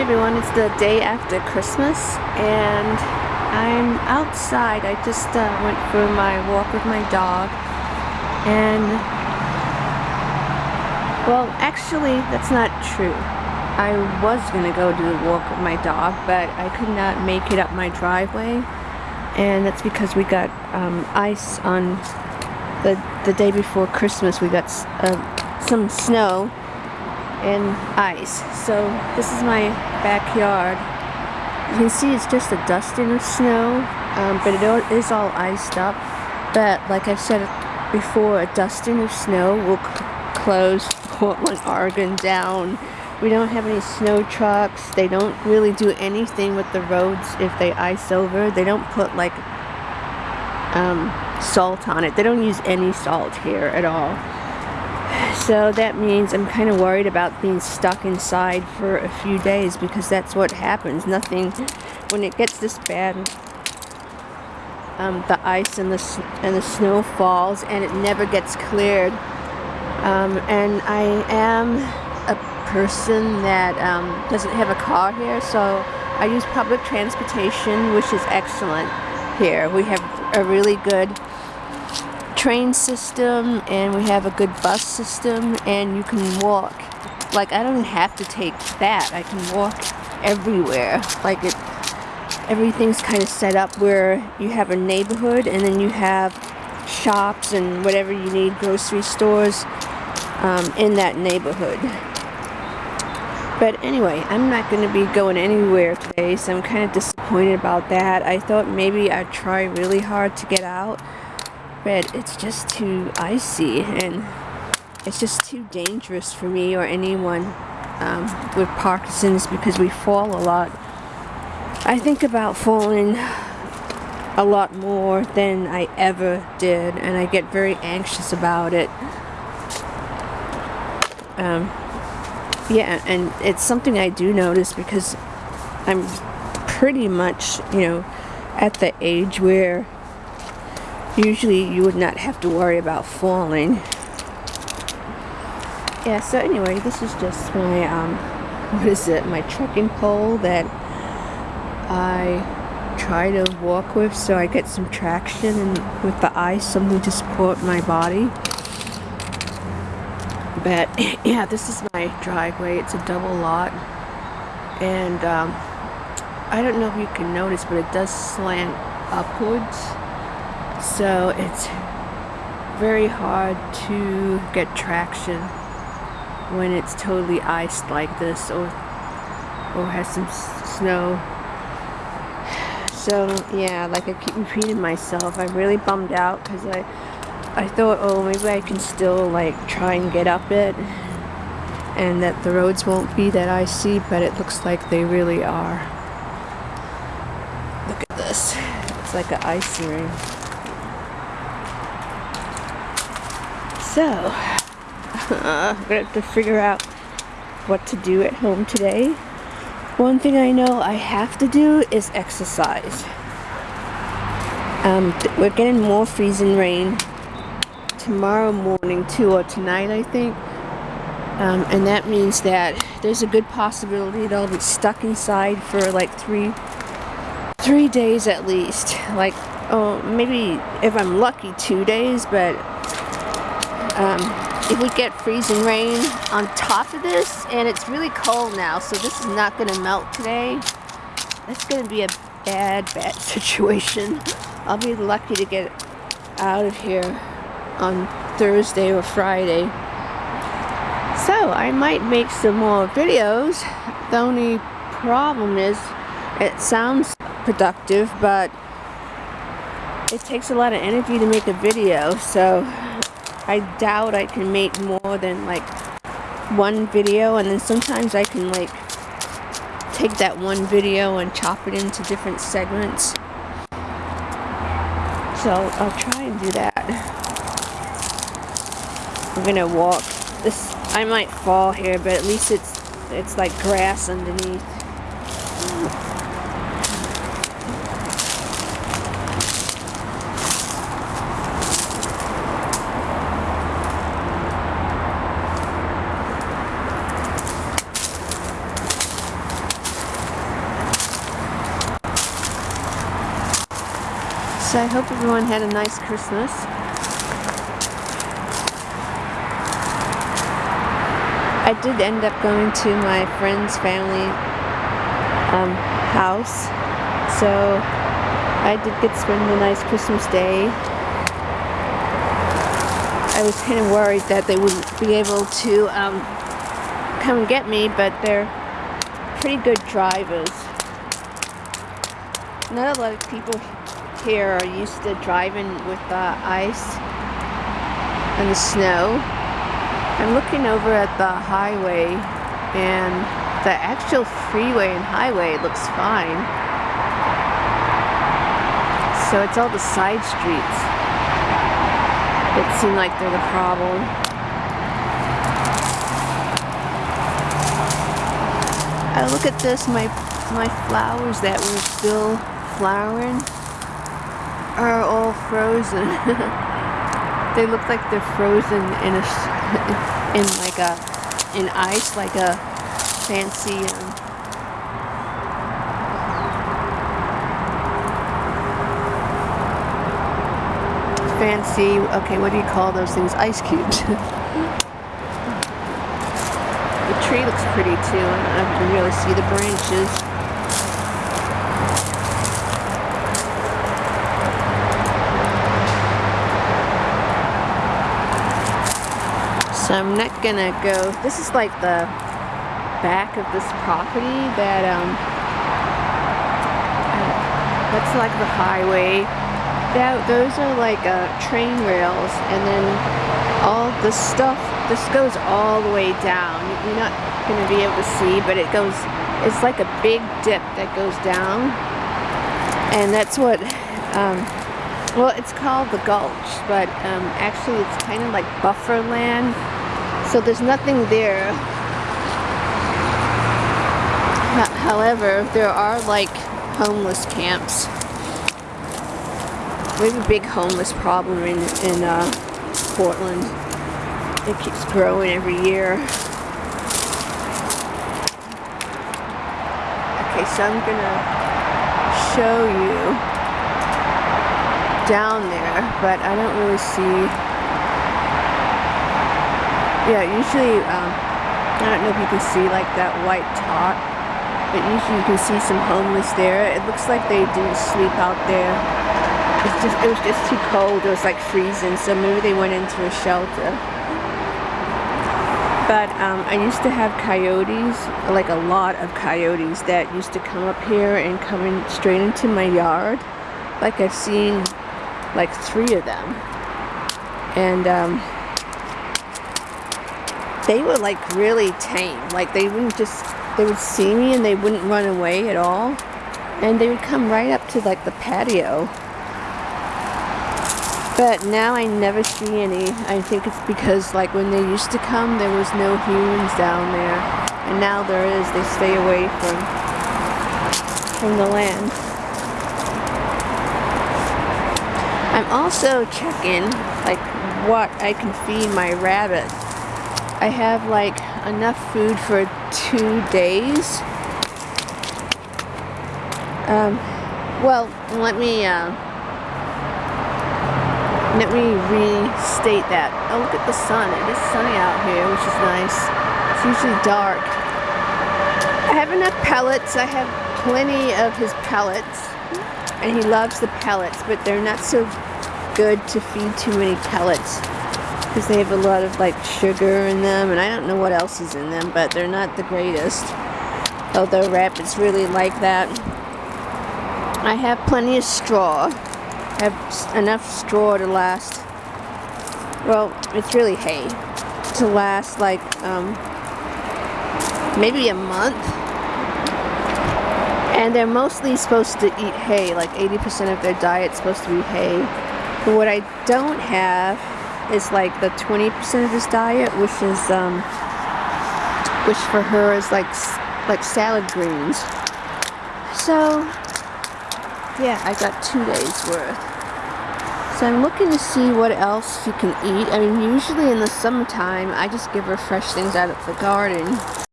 everyone, it's the day after Christmas and I'm outside. I just uh, went for my walk with my dog and well actually that's not true. I was gonna go do a walk with my dog but I could not make it up my driveway and that's because we got um, ice on the, the day before Christmas we got uh, some snow and ice. So this is my backyard. You can see it's just a dusting of snow, um, but it is all iced up. But like I said before, a dusting of snow will close Portland, Oregon down. We don't have any snow trucks. They don't really do anything with the roads if they ice over. They don't put like um, salt on it. They don't use any salt here at all. So that means I'm kind of worried about being stuck inside for a few days because that's what happens. Nothing, when it gets this bad, um, the ice and the, and the snow falls and it never gets cleared. Um, and I am a person that um, doesn't have a car here, so I use public transportation, which is excellent here. We have a really good train system and we have a good bus system and you can walk. Like I don't have to take that. I can walk everywhere. Like it, everything's kind of set up where you have a neighborhood and then you have shops and whatever you need, grocery stores um, in that neighborhood. But anyway, I'm not going to be going anywhere today, so I'm kind of disappointed about that. I thought maybe I'd try really hard to get out but it's just too icy and it's just too dangerous for me or anyone um, with Parkinson's because we fall a lot. I think about falling a lot more than I ever did and I get very anxious about it. Um, yeah, and it's something I do notice because I'm pretty much, you know, at the age where usually you would not have to worry about falling. Yeah so anyway this is just my um what is it? My trekking pole that I try to walk with so I get some traction and with the ice something to support my body. But yeah this is my driveway. It's a double lot. And um, I don't know if you can notice but it does slant upwards so it's very hard to get traction when it's totally iced like this or or has some snow. So yeah like I keep repeating myself I'm really bummed out because I I thought oh maybe I can still like try and get up it and that the roads won't be that icy but it looks like they really are. Look at this. It's like an ice ring So, I'm gonna have to figure out what to do at home today. One thing I know I have to do is exercise. Um, we're getting more freezing rain tomorrow morning too, or tonight I think. Um, and that means that there's a good possibility that I'll be stuck inside for like three, three days at least. Like, oh, maybe if I'm lucky, two days, but um, if we get freezing rain on top of this, and it's really cold now, so this is not going to melt today. That's going to be a bad, bad situation. I'll be lucky to get out of here on Thursday or Friday. So, I might make some more videos. The only problem is it sounds productive, but it takes a lot of energy to make a video, so I doubt I can make more than like one video and then sometimes I can like take that one video and chop it into different segments. So I'll try and do that. I'm gonna walk. This I might fall here, but at least it's it's like grass underneath. So I hope everyone had a nice Christmas. I did end up going to my friend's family um, house. So I did get to spend a nice Christmas day. I was kind of worried that they wouldn't be able to um, come and get me, but they're pretty good drivers. Not a lot of people here are used to driving with the ice and the snow. I'm looking over at the highway and the actual freeway and highway looks fine. So it's all the side streets that seem like they're the problem. I look at this, my my flowers that were still flowering are all frozen. they look like they're frozen in a in like a in ice, like a fancy. Um, fancy. Okay, what do you call those things? Ice cubes. the tree looks pretty too. I can really see the branches. So I'm not gonna go, this is like the back of this property that, um, that's like the highway. That, those are like uh, train rails and then all the stuff, this goes all the way down. You're not gonna be able to see, but it goes, it's like a big dip that goes down. And that's what, um, well, it's called the Gulch, but um, actually it's kind of like buffer land so there's nothing there. However, there are like homeless camps. We have a big homeless problem in, in uh, Portland. It keeps growing every year. Okay, so I'm gonna show you down there, but I don't really see yeah, usually, um, I don't know if you can see like that white top, but usually you can see some homeless there. It looks like they do sleep out there. It's just, it was just too cold. It was like freezing, so maybe they went into a shelter. But um, I used to have coyotes, like a lot of coyotes that used to come up here and come in straight into my yard. Like I've seen like three of them. And um, they were like really tame. Like they wouldn't just, they would see me and they wouldn't run away at all. And they would come right up to like the patio. But now I never see any. I think it's because like when they used to come, there was no humans down there. And now there is. They stay away from, from the land. I'm also checking like what I can feed my rabbits I have like enough food for two days. Um, well, let me uh, let me restate that. Oh, look at the sun. It is sunny out here, which is nice. It's usually dark. I have enough pellets. I have plenty of his pellets. And he loves the pellets, but they're not so good to feed too many pellets because they have a lot of like sugar in them and I don't know what else is in them but they're not the greatest. Although rabbits really like that. I have plenty of straw. I have enough straw to last well it's really hay to last like um, maybe a month. And they're mostly supposed to eat hay like 80% of their diet's supposed to be hay. But what I don't have is like the 20% of his diet, which is, um, which for her is like, like salad greens. So, yeah, I got two days worth. So I'm looking to see what else she can eat. I mean, usually in the summertime, I just give her fresh things out of the garden.